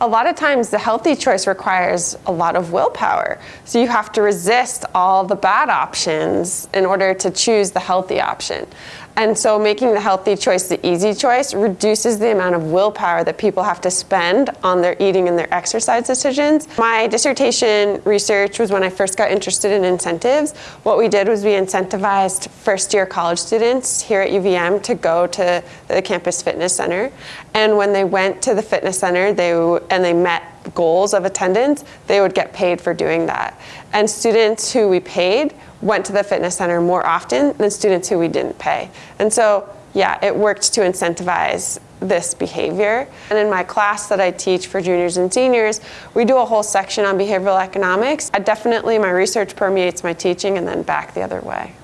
A lot of times the healthy choice requires a lot of willpower. So you have to resist all the bad options in order to choose the healthy option. And so making the healthy choice the easy choice reduces the amount of willpower that people have to spend on their eating and their exercise decisions. My dissertation research was when I first got interested in incentives. What we did was we incentivized first year college students here at UVM to go to the campus fitness center. And when they went to the fitness center they, and they met goals of attendance, they would get paid for doing that. And students who we paid went to the fitness center more often than students who we didn't pay. And so, yeah, it worked to incentivize this behavior. And in my class that I teach for juniors and seniors, we do a whole section on behavioral economics. I definitely, my research permeates my teaching and then back the other way.